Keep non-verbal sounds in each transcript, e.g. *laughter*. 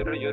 あ、ゆ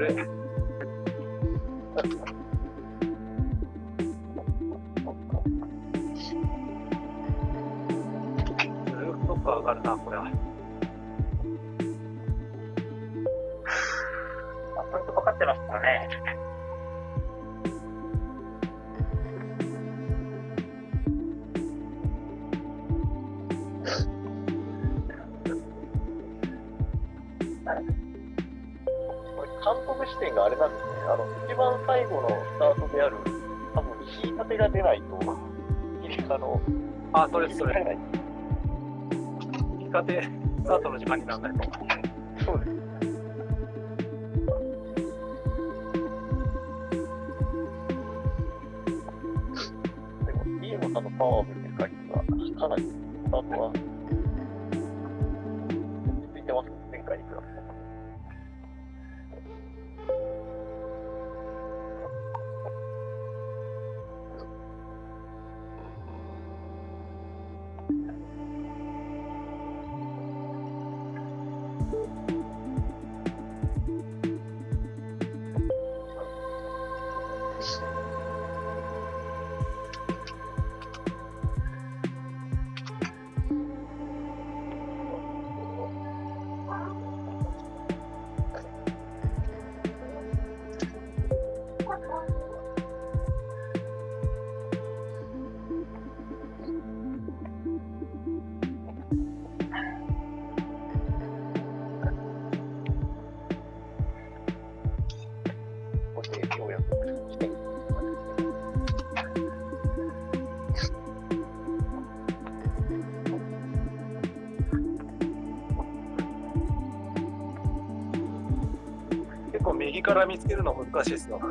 から見つけるの難しいですよ。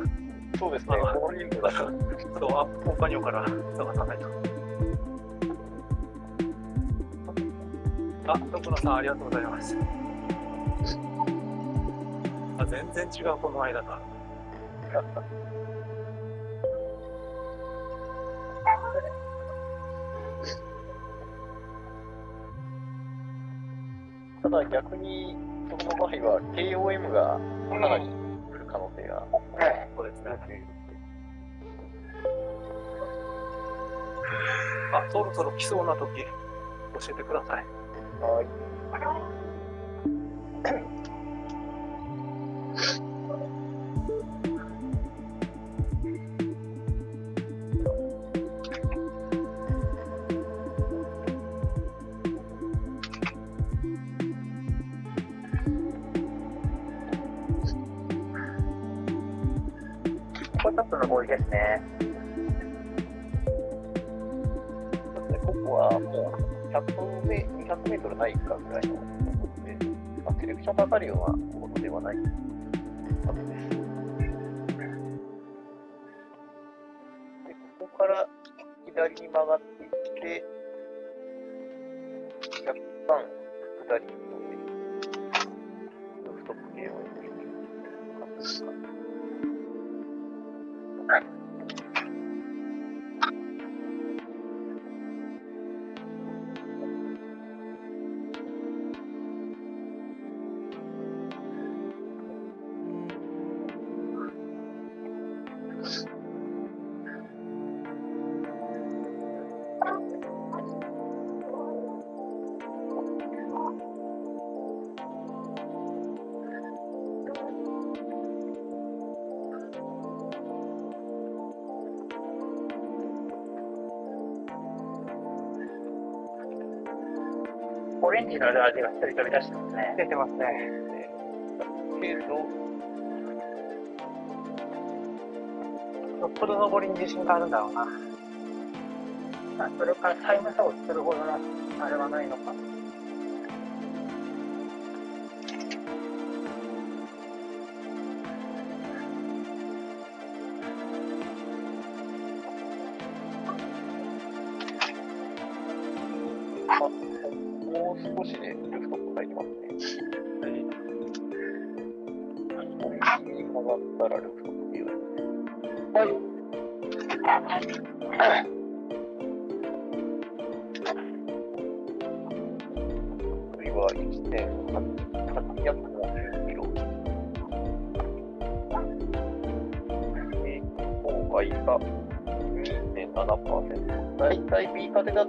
そうですね、だとそう、アップコンパニオンから探さないと。あ、徳野さん、ありがとうございます。あ、全然違う、この間か。*laughs* ただ逆に、その場合は KOM がかなり。れるって。あ、そろそろ来そうな時、教えてください。はい。れタップの合意ですね。ここはもう100メ200メートルないかぐらいのところで、まあ、セレクションかかるようなものではないはずです。で、ここから左に曲がって、飛び出してますね。出てますね。けど、よっぽど登りに自信があるんだろうな。まあ、それからタイム差をするほどのあれはないのか。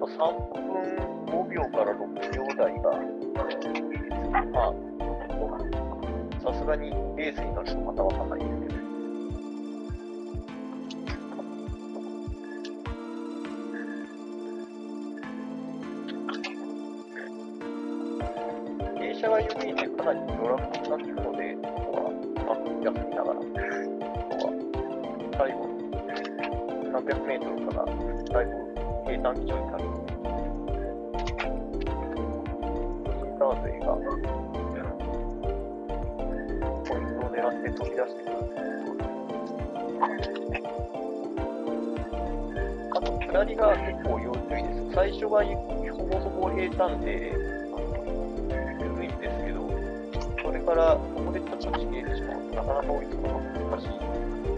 と3分りが結構要注意です。最初はほぼそこ平坦で、緩いんですけど、それからここでちょっとちぎれてしまうとなかなか追いつくのが難しい。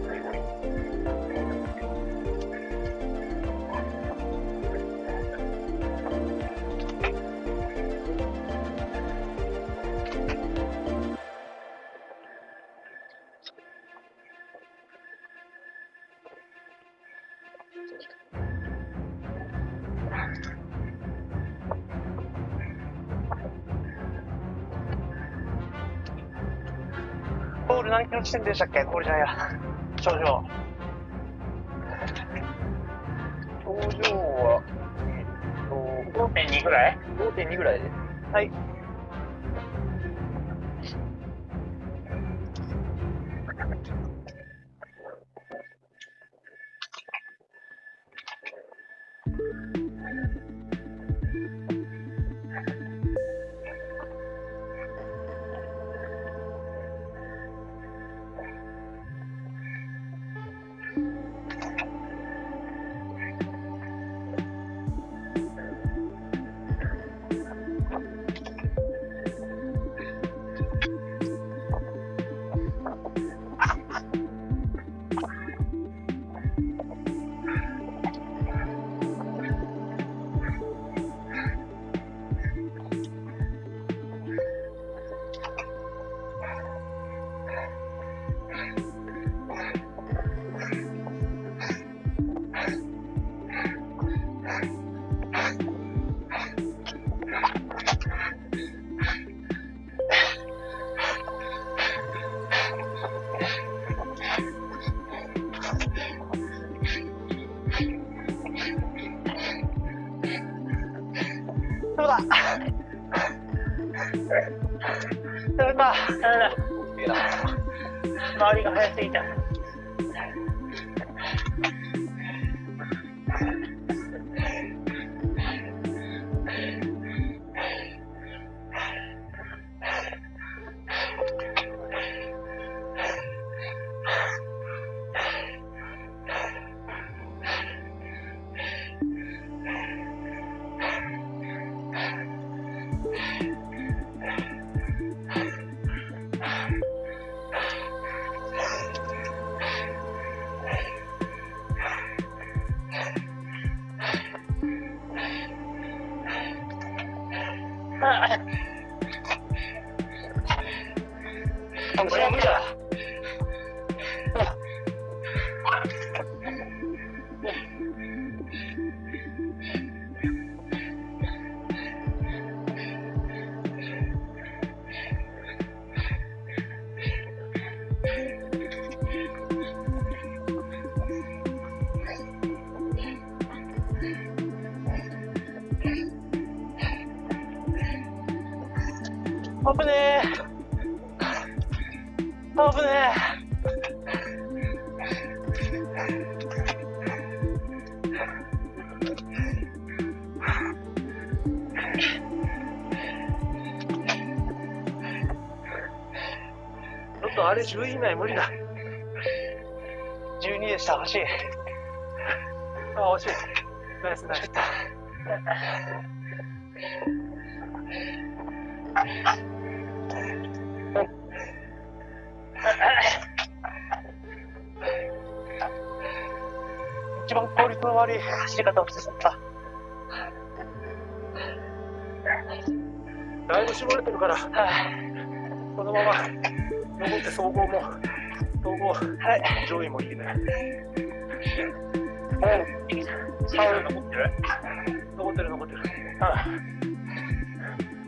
地点でしたっけ？これじゃないや。頂上。頂上は、えっと、5.2ぐらい？5.2ぐらいです。はい。危ねえ。危ねえ。ちょっとあれ10位以内無理だ。12でした、惜しい。あ、惜しい。ナイスナイス。走り方をしてしまった。だいぶ絞れてるから、このまま残って総合も、総合、上位もいいね。サウンド残ってる残ってる残ってる。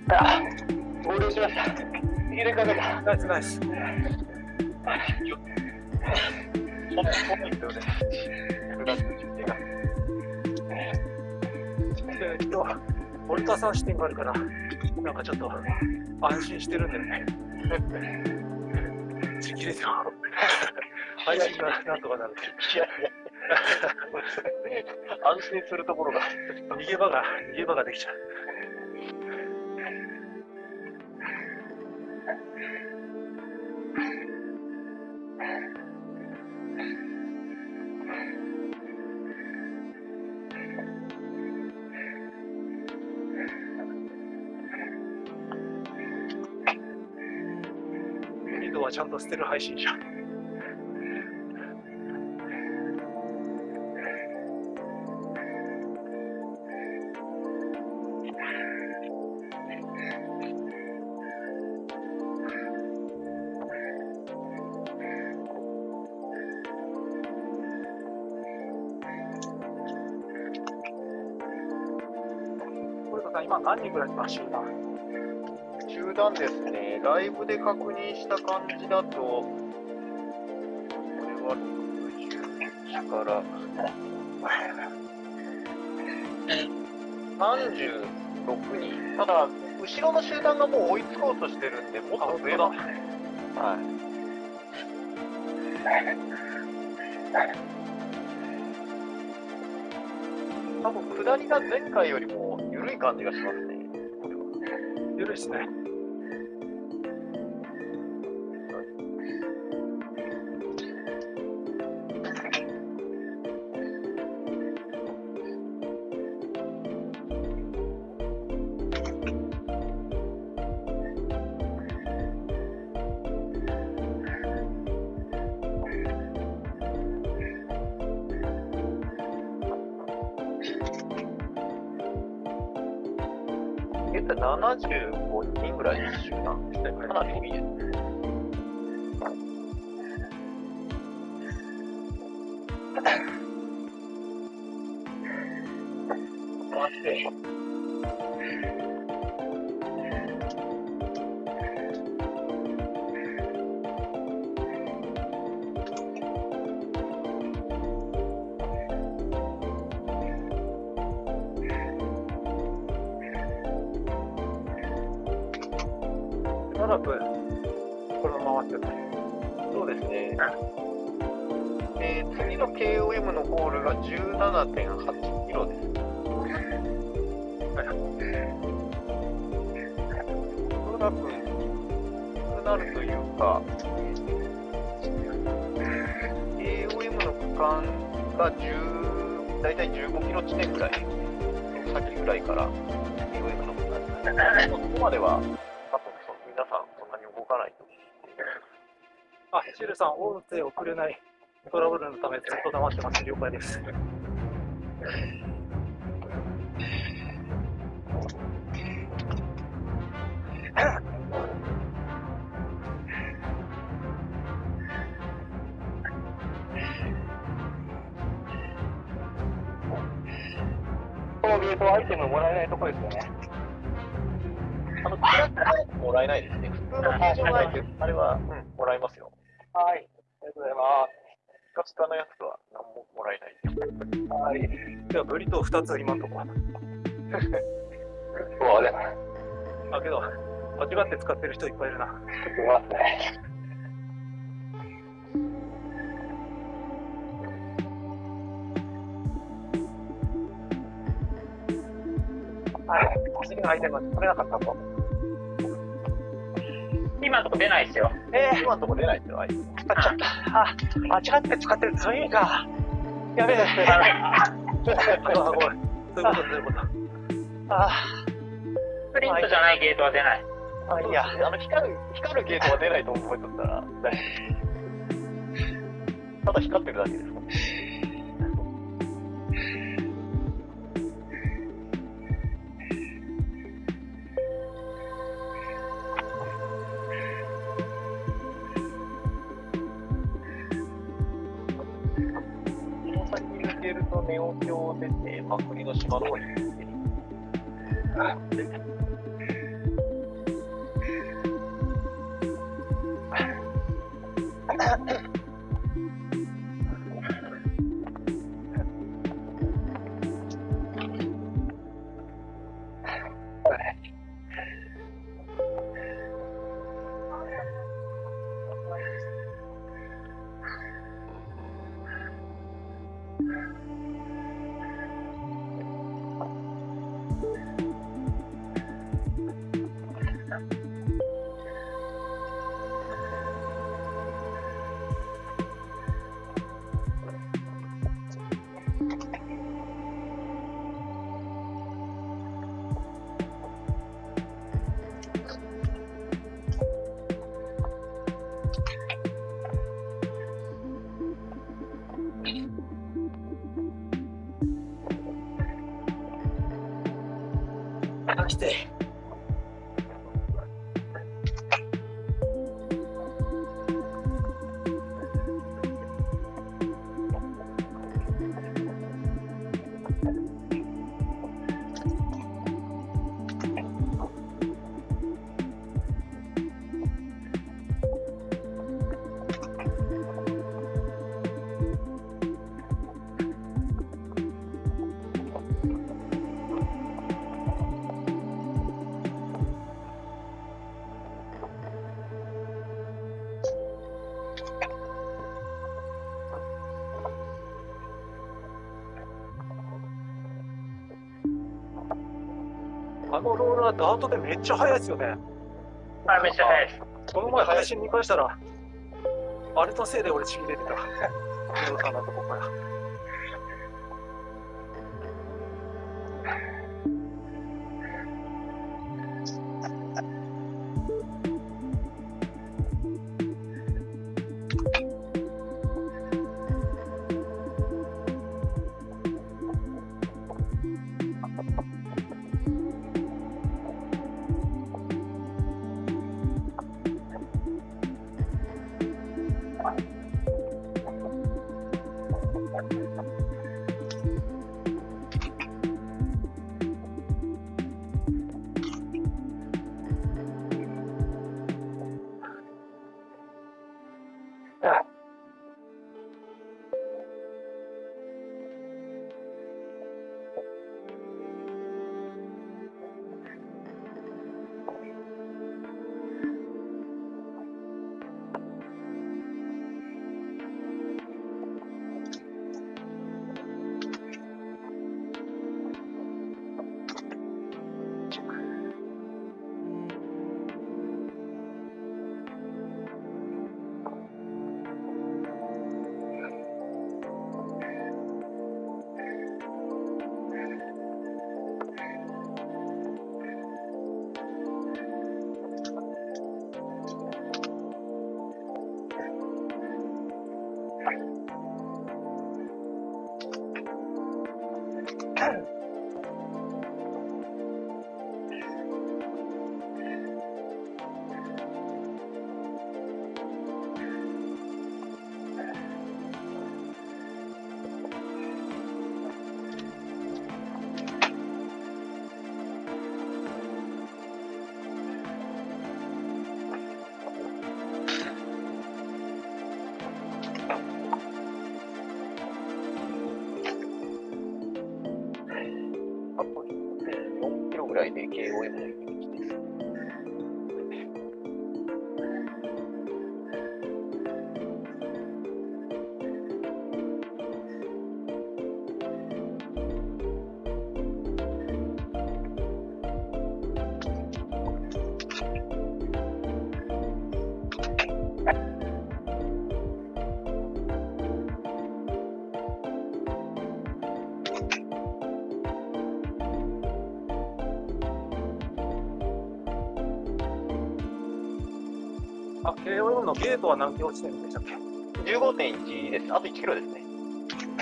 あ、合流しました。入れかけた。ナイスナイス。そんなそんなですよね。ルタさん視点があるから、なんかちょっと安心してるんだよね。*laughs* 自力ですよ。配信がなんとかなる。いやいや。安心するところが。逃げ場が、逃げ場ができちゃう。リードはちゃんと捨てる配信者。今何人ぐらいですか、集団。集団ですね、ライブで確認した感じだと、これは61から、36人、ただ、後ろの集団がもう追いつこうとしてるんで、もっと増えますね。はい。多分下りが前回よりも緩い感じがしますね。ゆるいっすね。75人ぐらいの集団ですね。かなり多いですね。るというか、KOM の区間が10、大体15キロ地点ぐらい、先ぐらいから KOM の区間に、そこまでは、多分その皆さんそんなに動かないと思う。あ、シルさん、音声送れないトラブルのためずっと黙ってます。了解です。*laughs* このゲートアイテムもらえないとこですよね。あの、クラッもらえないですね。普通の形状のアイテム、あれは、うん、もらえますよ。はい。ありがとうございまピカピカのやつは何ももらえないです。す。はい。じゃあ、ブリトー2つ今んとこ。*laughs* そうけど、間違って使ってる人いっぱいいるな。いますね。はい。次のアイテム取れなかったと。今のとこ出ないですよ。え今のところ出ないですよ、アイテム。使っちゃった。あ、間違って使ってる。そういう意味か。やべえ。あ、ごめん。そうい。うこと、そうい。うこと。あプリントじゃない。ゲートは出ない。あ、い。い。や。あの、光る、光るゲートは出ない。と思い。とったら。ただ光ってるだけですかネオ橋出て、まあ、国の島の方に行って、あのローラーダートでめっちゃ速いですよね。あれめっちゃ速いです。この前配信見返したら、あれのせいで俺ちぎれてた。んのとこから。のゲートは何キロ地点でしたっけ ?15.1 です。あと1キロですね。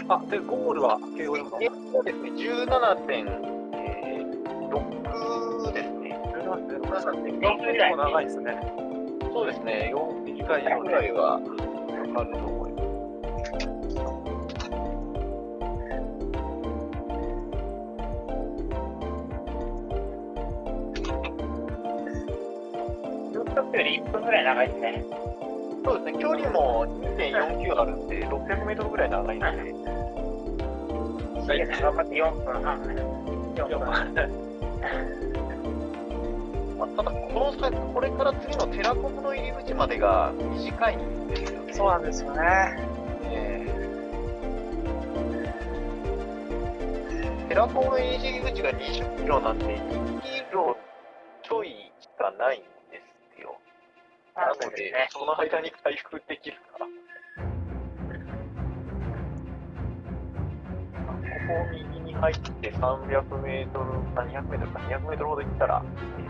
あ、で、ゴールは KOM のそうですね、17.6ですね。17.6ぐらい。長いですね。そうですね、4時間ぐらいはかかると思います。1分ぐらい長いですね。そうですね、距離も2.49あるんで、600メートルぐらい長いんで、い頑張って4分半。4分半。まあ、ただこの先、これから次のテラコムの入り口までが短いんですよね。そうなんですよね。えーテラコムの入り口が20キロなんで、2キロちょいしかないんで。ので、その間に回復できるか。ここを右に入って300メートル、あ200メートルか、200メートルほど行ったら、えっ、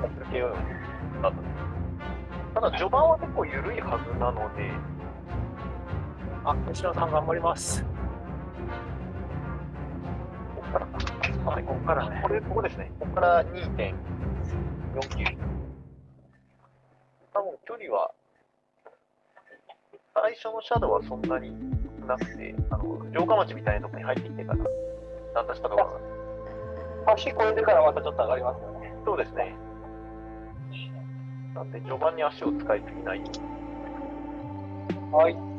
と、抜けようようになっただ、序盤は結構緩いはずなので、あ、吉野さん頑張ります。ここからか。はい、ここからねこれ、ここですね。ここから2.49。距離は、最初のシャドウはそんなになくて、あの、城下町みたいなところに入ってきてから、だんだんしたところが。橋越えてからまたちょっと上がりますよね。そうですね。なんで、序盤に足を使いすぎない。はい。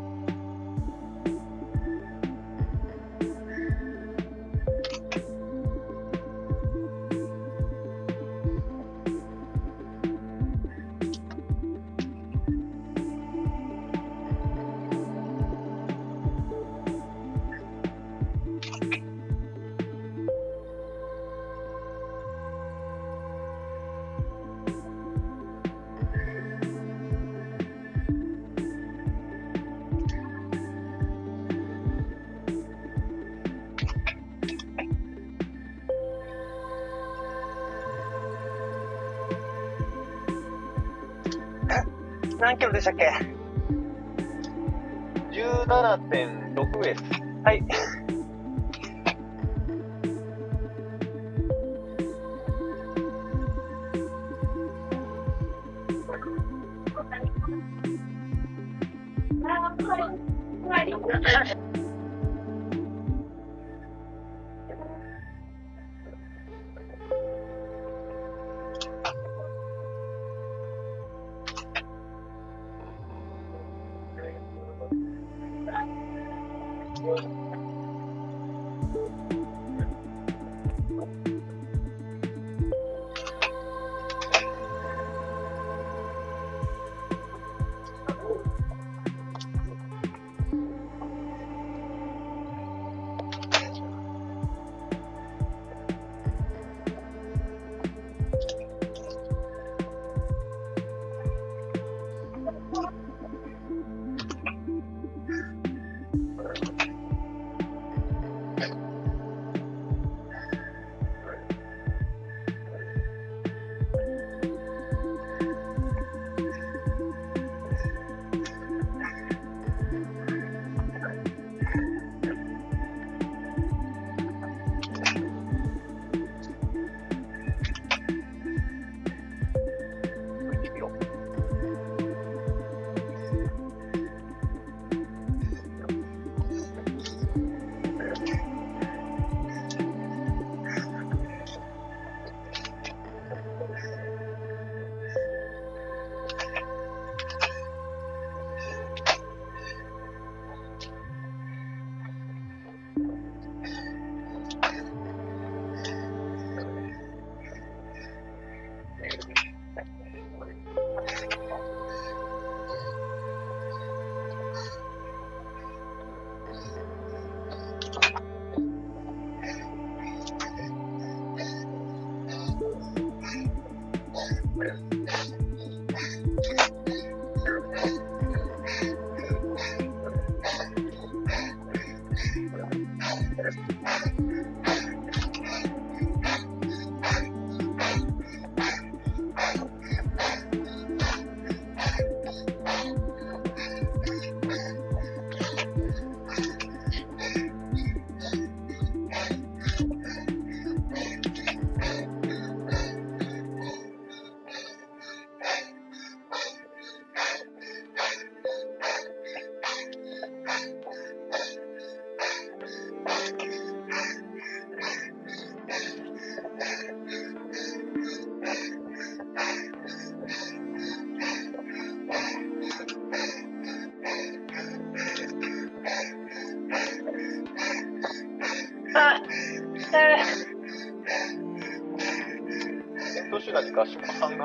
何キロでしたっけ？17.6です。はい。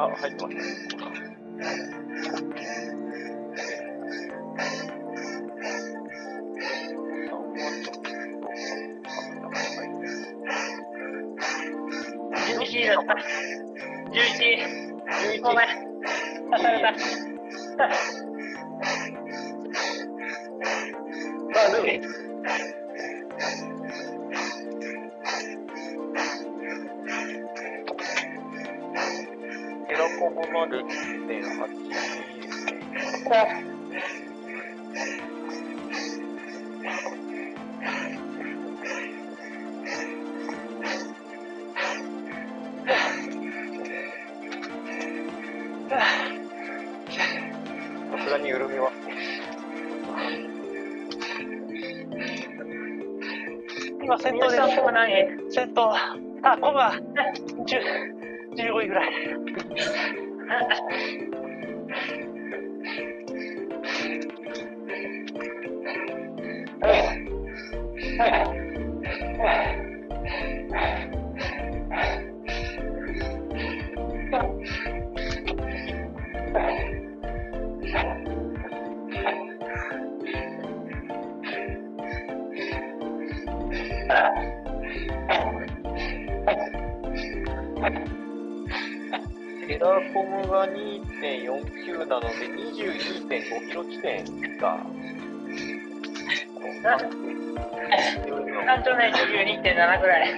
合宿さんが入ってますね。11だった。11。ごめん。刺された。まあ、でも、ラコモまで1.8ですね。さすがに緩みますね。今先頭で皆さんここ何先頭あコバ10 15位ぐらいテ *laughs* *laughs* コムが2.49なので、22.5キロ地点が、なんとね、22.7ぐらい。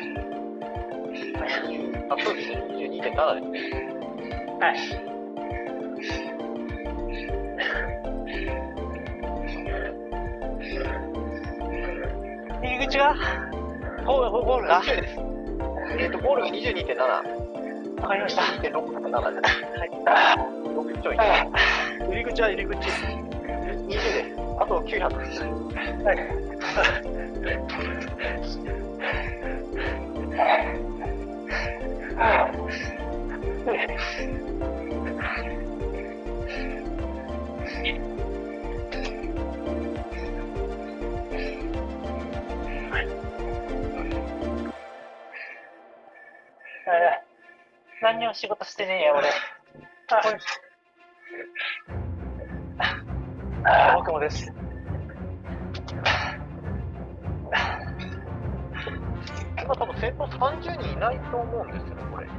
あ、そうですね、22.7ですね。はい。入り口が？ゴールゴールが20です。えっ、と、ゴールが22.7。かりました。2.6か7で。はい。6ちょい。入り口は入り口20です。あと900。えー何にも仕事してねえや、俺。あ僕もです今多分先頭30人いないと思うんですよね、これ。い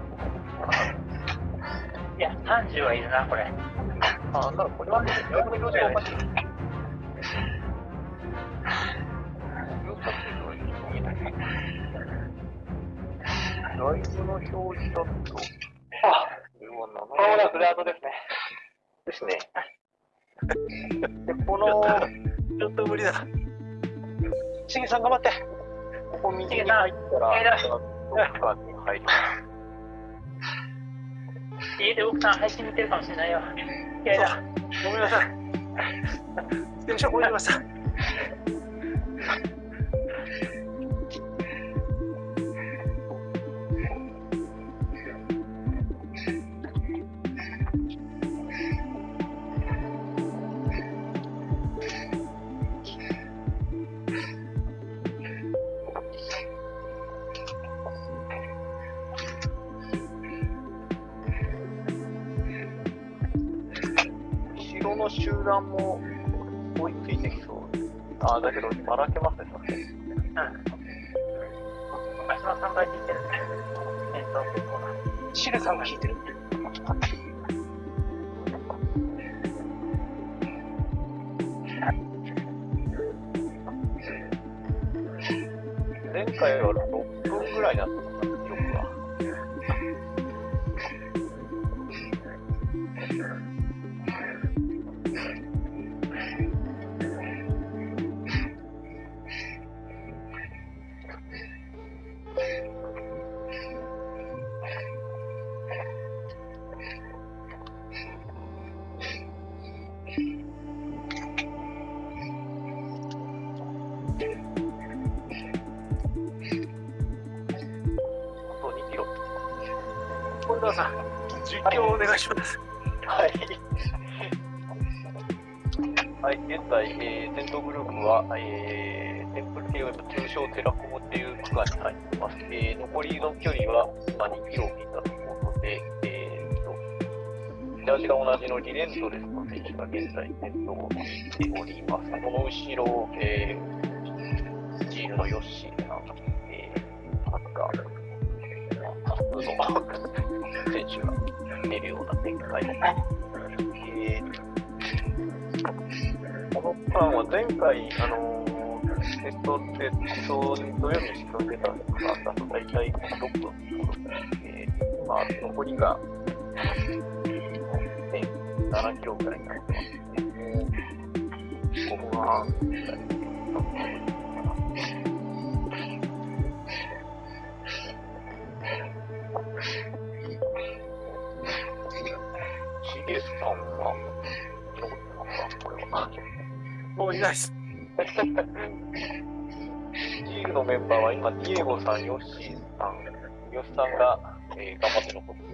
や、30はいるな、これ。あ、なんだろう、これはね、これ表示がおかしい。*laughs* ライブの表示だと、これはグラウドですね。ですね。で、この、ちょっと無理だしげさん頑張ってここ右に入ったら、どっかに入ります。家で奥さん配信見てるかもしれないよ。いやいや、ごめんなさい電車越えてましたろの集団も追いついてきそう。あ、だけど、ばらけますね、さすがに。足の3倍引いてる。えっと、結構な。しげさんが引いてる前 *laughs* 7らいになってますね。チームのメンバーは今、ディエゴさん、ヨッシーさん、ヨッシさんが、えー、頑張って残って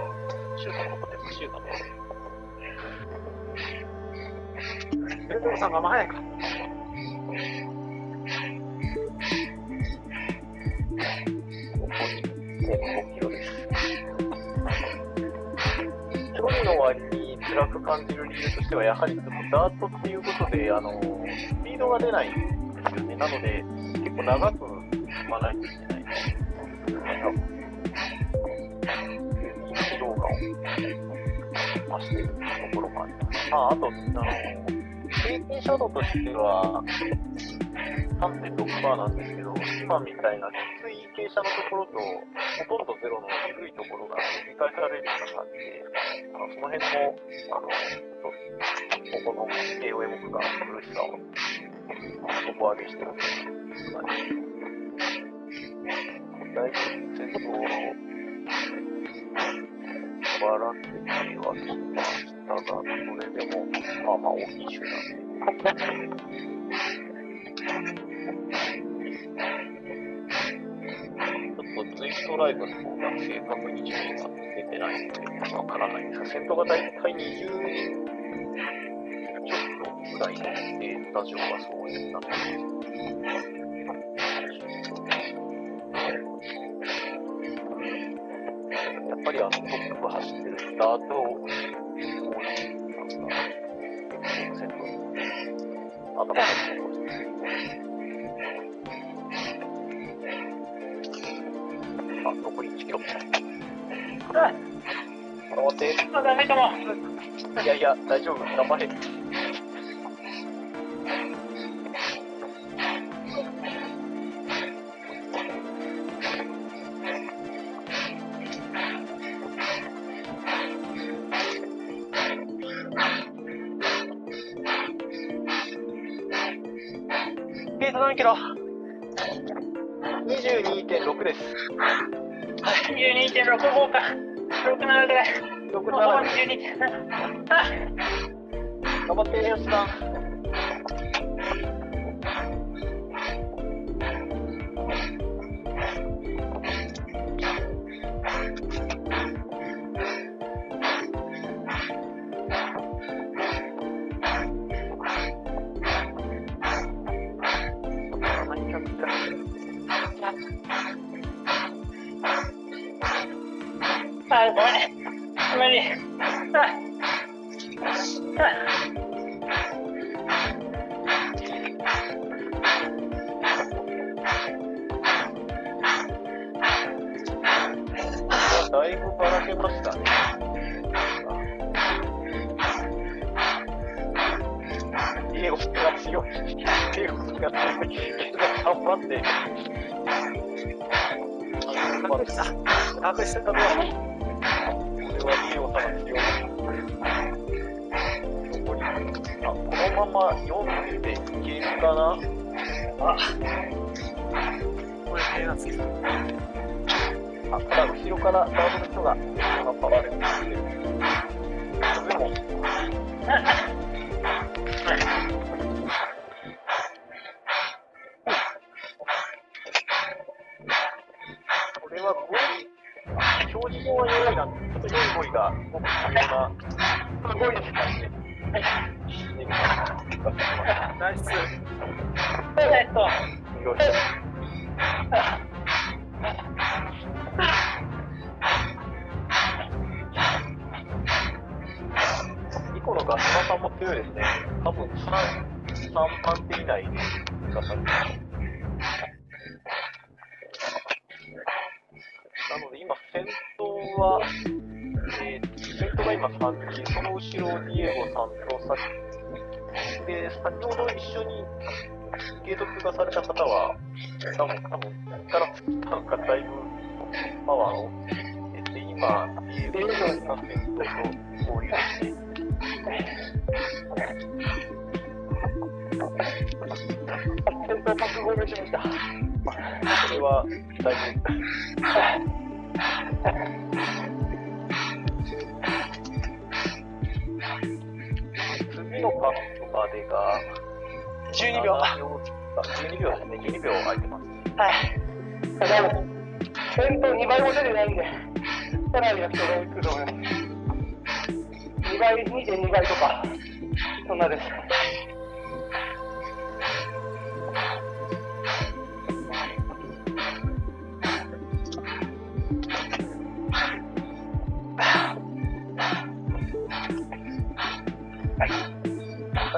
ムさん、シュート残ってます、シュートね。ベルトさんがま早いか。5キロです。距離の割に辛く感じる理由としては、やはりちょっとダートっていうことで、あの、スピードが出ないんですよね。なので、結構長く踏まないといけない。ス動画を増してるところもあります。まあ、あと、あの、平均シャドウとしては、3.6%なんですけど、今みたいなきつい傾斜のところと、ほとんどゼロの緩いところが繰り返されるような感じで、あのその辺も、あの、ちょっと、ここの KOM が苦しさを底上げしてるというかね。だいぶ先頭を笑ってきはきましたが、それでも、まあまあ大きい集団で。ちょっとツイストライブの方が正確に順位が出てないので、わからないんですが、先頭が大体20人ちょっとぐらいのデータ上はそういった感じやっ頭があ、残り1キロ。あ、頑張って。まだダメかも。いやいや、大丈夫。頑張れ。あ、ごめん。無理。だいぶばらけましたね。英語が強い。英語が強い。頑張って。隠した。隠したところ。これあ、これ手がつい。た。あ、ただ後ろからダードの人が、パワーで走ってる。でも、なので今、先頭は、えー、先頭が今3人、その後ろ、ディエゴさんとさで、先ほど一緒にゲート通過された方は、多分、多分、ここから作ったのがだいぶパワーを、えー、で、今、ディエゴさんが先頭と合流して、先頭パック合流しました。それは、だいぶ、次のカップまでが、12秒。12秒ですね、12秒空いてます。はい。ただ、先頭2倍も出てないんで、さらには人が行くと思います。2倍、2.2倍とか、そんなです。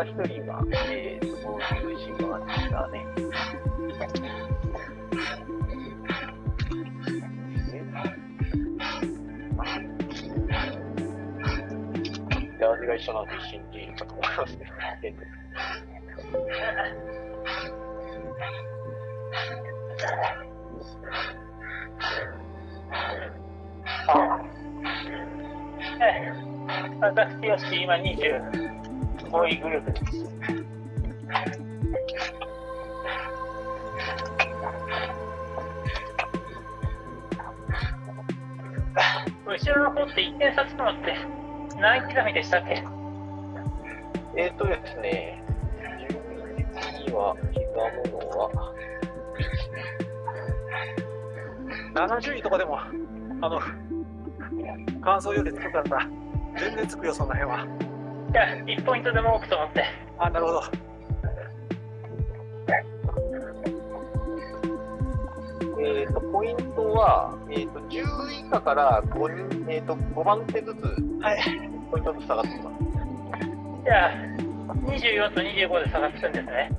一人が、えー、と、合流しましたね。で味が一緒なんで一緒にいるかと思いますね。ええ私よし、今25位グループです。後ろの方って1点差つくのって何刻みでしたっけ？えっとですね、順には刻むのは、70位とかでも、あの、感想よりつくから、全然つくよ、その辺は。いや、1ポイントでも多くと思って。あ、なるほど。えっ、と、ポイントは、えっ、と、10位以下から5人、えっ、と、5番手ずつ、はい。ポイントずつ下がってきます。じゃあ、24と25で差がつくんですね。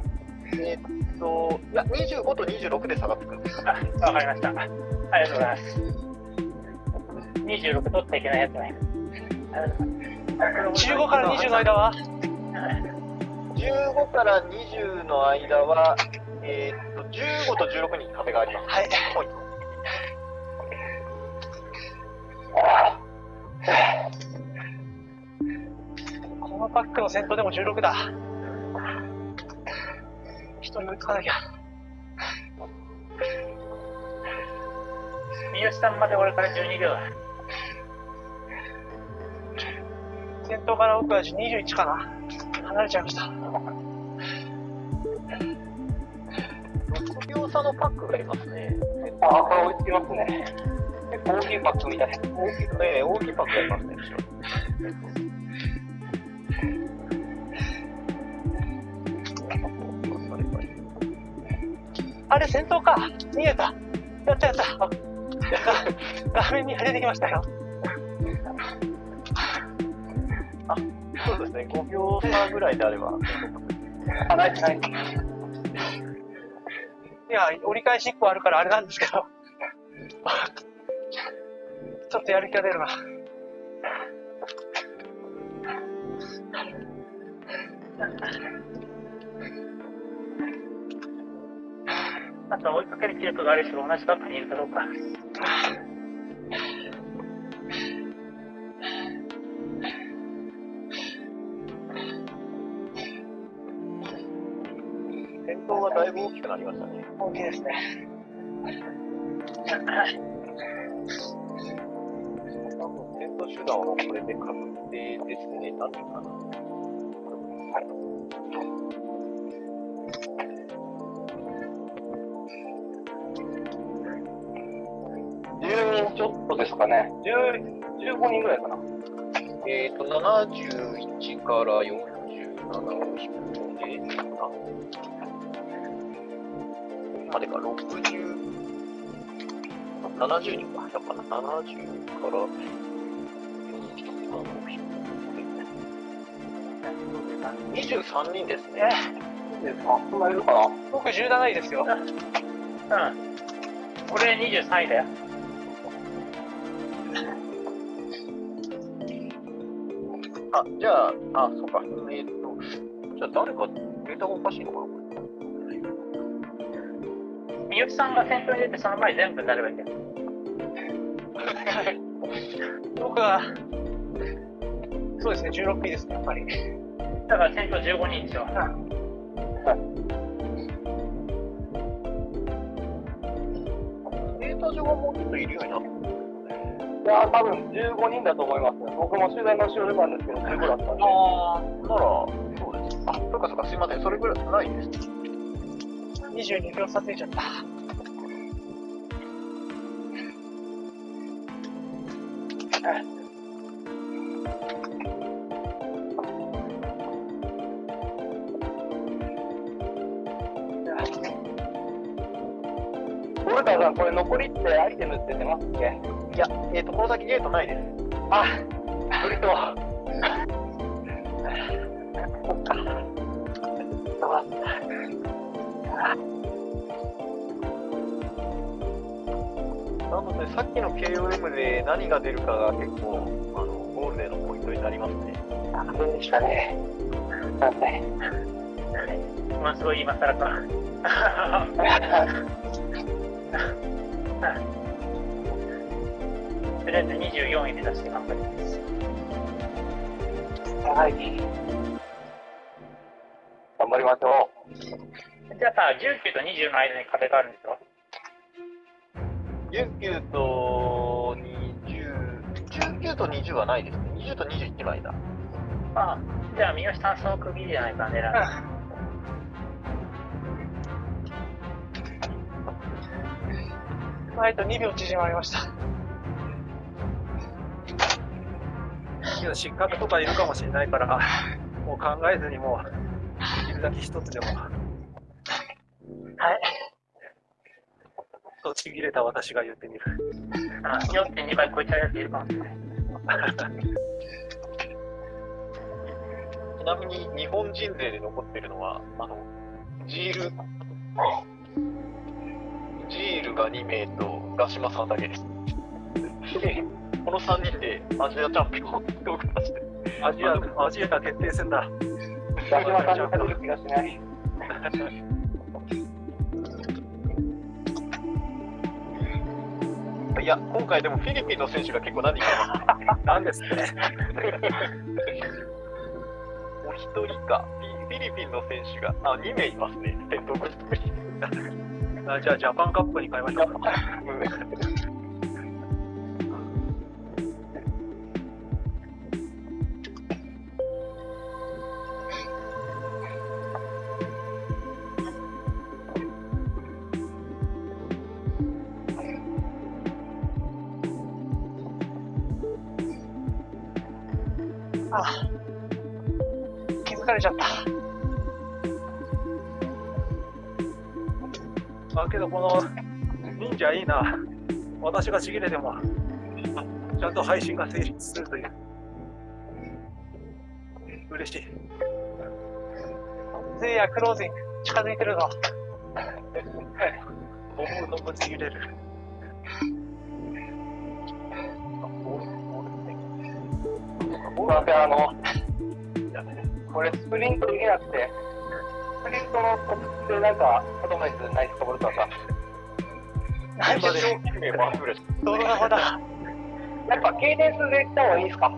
えっ、と、いや、25と26で差がつくんです。あ、わかりました。ありがとうございます。26取っていけないやつね。ありがとうございます15から20の間は？15から20の間は、えっ、と、15と16に壁があります。はい。このパックの先頭でも16だ。一人追いつかなきゃ。三好さんまで俺から12秒だ。先頭から奥は21かな。離れちゃいました。6秒差のパックがいますね。あ、これ追いつきますね。大きいパックみたい。大きい、えー大きいパックがいますね。あれ、先頭か。逃げた。やったやった。あ画面に出てきましたよ。ね、5秒差ぐらいであれば。あ、ないない。いや、折り返し1個あるからあれなんですけど。*laughs* ちょっとやる気が出るな。あと追いかける記録がある人が同じバックにいるかどうか。がだいぶ大きくなりましたね。大きいですね。多分、先頭集団はこれで確定ですね。なんていうかな。10人ちょっとですかね。10 15人ぐらいかな。えっ、と、71から47を引くので、あ、までか、60、あ70人か、やっぱな、70から47を引くので、23人ですね。えあ、そんないるかな僕17位ですよ。うん。俺23位だよ。あ、じゃあ、あ、そうか。えっ、と、じゃあ誰かデータがおかしいのかなこ三好さんが先頭に出て、その前に全部になればいいんだよ。僕は、そうですね、16位ですね、やっぱり。だから先頭15人ですよ。れデータ上はもうちょっといるようになっていや、多分15人だと思います。僕も取材の後ろでなんですけど、15だったんで。あー、なら、そうです。あ、そうかそうか、すいません。それぐらいないです。22秒差ついちゃった。古田さん、これ残りってアイテムって出ますっけ？いや、えっ、と、この先ゲートないです。あ、無理と。なので、さっきの KOM で何が出るかが結構、あの、ゴールデンのポイントになりますね。あ、そうでしたね。なんで？まあ、すごい今更か。とりあえず24位目指して頑張ります。はい。頑張りましょじゃあさ、19と20の間に壁があるんでしょ？19と20、19と20はないですね。20と21の間。ああ、じゃあ三好さんその区切りじゃないか、狙う。*laughs* はいと2秒縮まりました。失格とかいるかもしれないから、もう考えずにもう、できるだけ一つでも。はい。とちぎれた私が言ってみる。あ4.2倍超えちゃうやついるかもしれない。ちなみに日本人勢で残ってるのは、あの、ジール、ジールが2名とガシマさんだけです。*laughs* この3人でアジアチャンピオンを出して、アジア、アジア決定戦だ。う。ガシマさんに勝てる気がしない。いや、今回でもフィリピンの選手が結構何人かいます。なんですって。お一人か、フィリピンの選手が、あ、2名いますね。あじゃあ、ジャパンカップに変えましょう。あ *laughs* ちゃった。あ、けどこの忍者いいな。私がちぎれても、ちゃんと配信が成立するという。嬉しい。せいや、クロージング、近づいてるぞ。思うのもちぎれる。すいません、あの、これスプリントできなくて、スプリントのコツってなんか、アドバイスないですか、さん。何でしょう名マンフレス。どのまだ。やっぱ、ケイデンスでいった方がいいですか？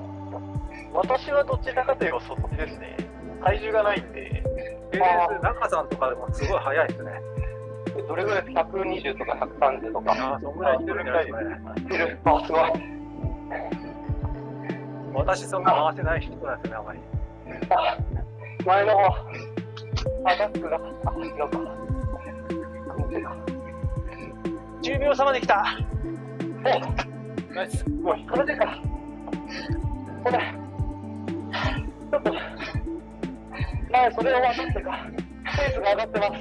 私はどちらかといえばそっちですね。体重がないんで、えー、中さんとかでもすごい早いですね。どれぐらい？ですか ?120 とか130とか。ああ、そんぐらいいってるんじゃないですかね。いるあ、すごい。私そんな回せない人なんですね、あまり。あ、前の方。あ、バックが。あ、違うか。こ10秒差まで来た。おナイス。もうこれでか。これ。ちょっと。前それを渡ってか。ペースが上がってます。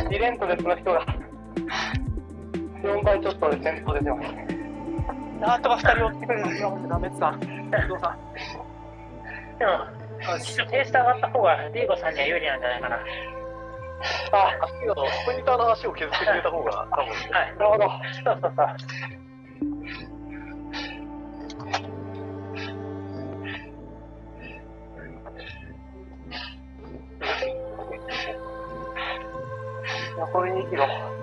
*laughs* 2連トレスの人が。4倍ちょっとで先頭出てます。なんとか2人追ってくれる。今までダメってた。伊藤さん。でも、ペース上がった方が、リーゴさんには有利なんじゃないかな。あ、足が、スプリンターの足を削ってくれた方が、多分、はい。なる。ほど。そうそうそう。残り2キロ。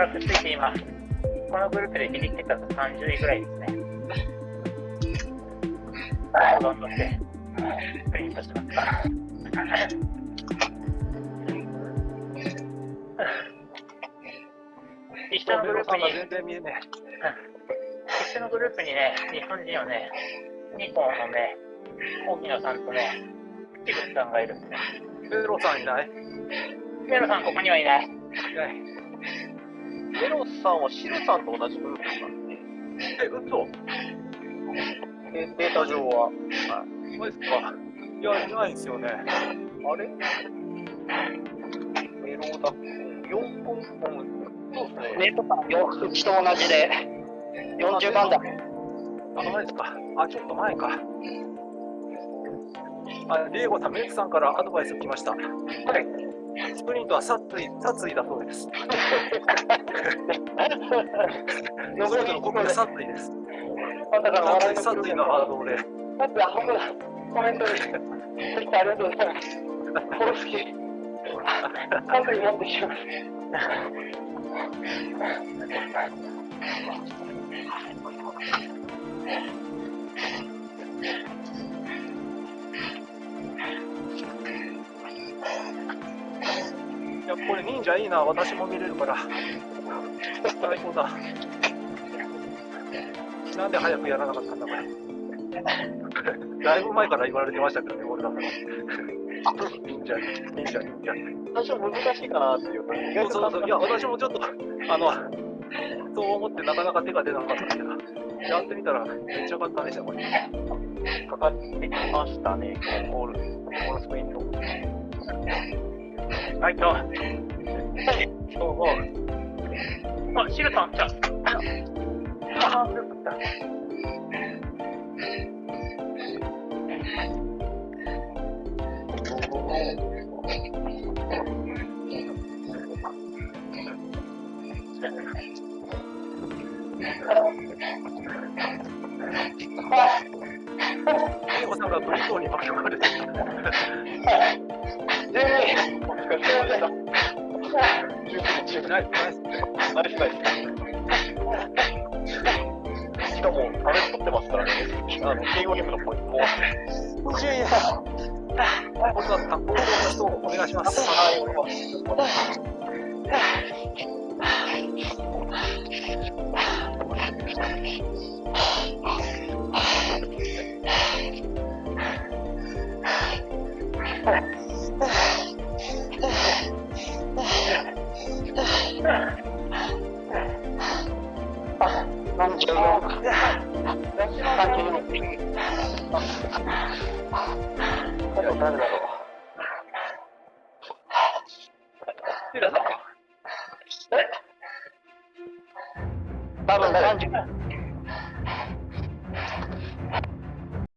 からくっついています。このグループでギリ結果と30位ぐらいですね。どんどんして、プリントしますか。*laughs* 一緒のグループに、全然見えね一緒のグループにね、日本人はね、ニコンのね、沖野さんとね、キブさんがいるんですね。え。ペロさんいない？メロさんここにはいない。いない。メロスさんはシルさんと同じグループなんで、え、嘘？でデータ上は。マジですか？いや、いないんですよね。あれ？メロダ4本、うんそうですね。ネットさん、ようちと同じで、40番だ。あ、マジですか？あ、ちょっと前か。あ、リエゴさん、メイクさんからアドバイス来ました。はい。スプリントは殺意、殺意だそうです。スプリントの国で殺意です。まさかの殺意、殺意のワードで。だって、あ、本当だ。コメントで。ありがとうございます。殺す気。完璧に持ってきます。いや、これ忍者いいな。私も見れるから。最高だ。なんで早くやらなかったんだ、これ。だいぶ前から言われてましたけどね、俺だから。忍者、忍者、忍者。最初難しいかなっていうそうそうそう。いや、私もちょっと、あの、そう思ってなかなか手が出なかったんだけど、やってみたらめっちゃ簡単でした、これ。かかってきましたね、ゴール、ゴールスプリント。はい、と。そうそう。あ、シルさん来た。ああ、よかった。リエゴさんがブリトーに巻き込まれてナイス、ナイス。ナイス。しかも、あれ取ってますからね。あの、敬語ゲームのポイントも。いやいや。今度は担当の人をお願いします。はい、お願いします。*laughs* 誰だろう。多分三十。